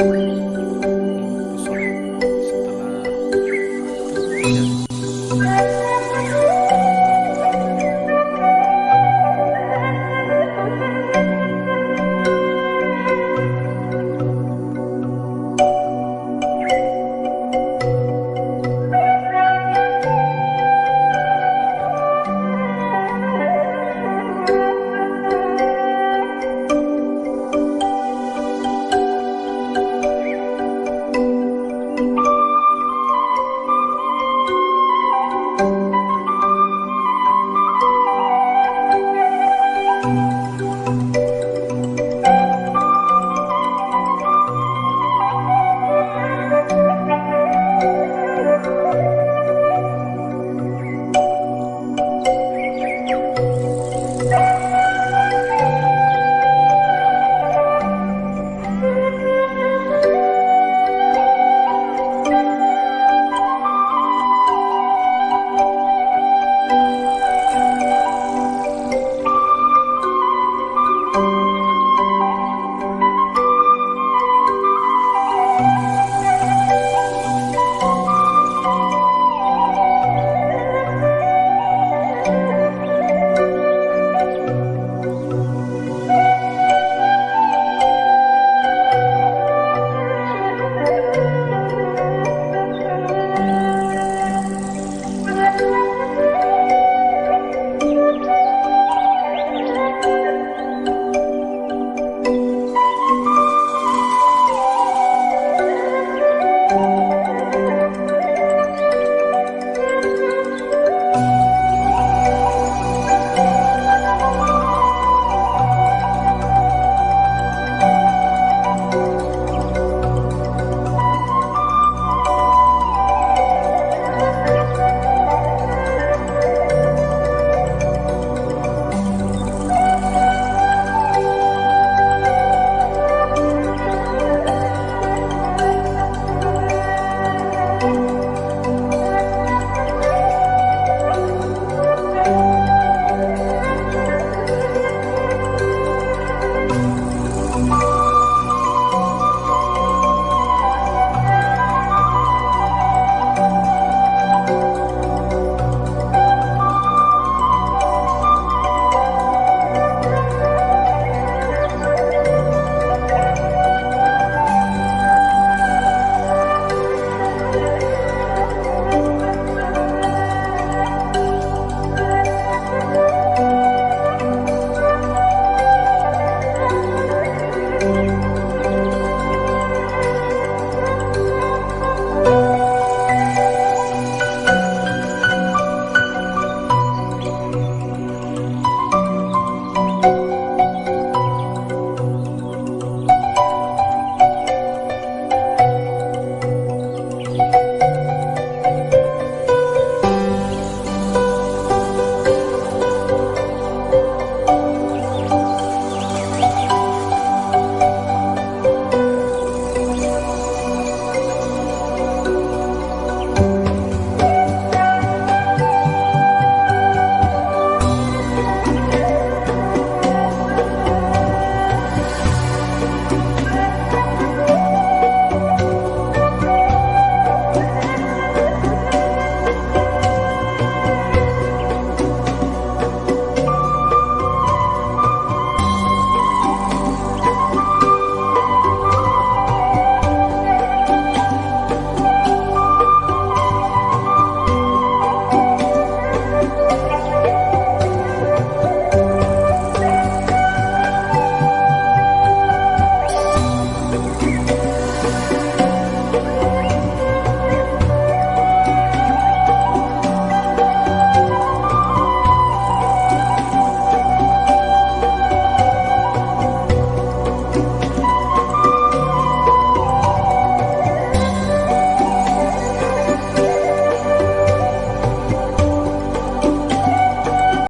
Música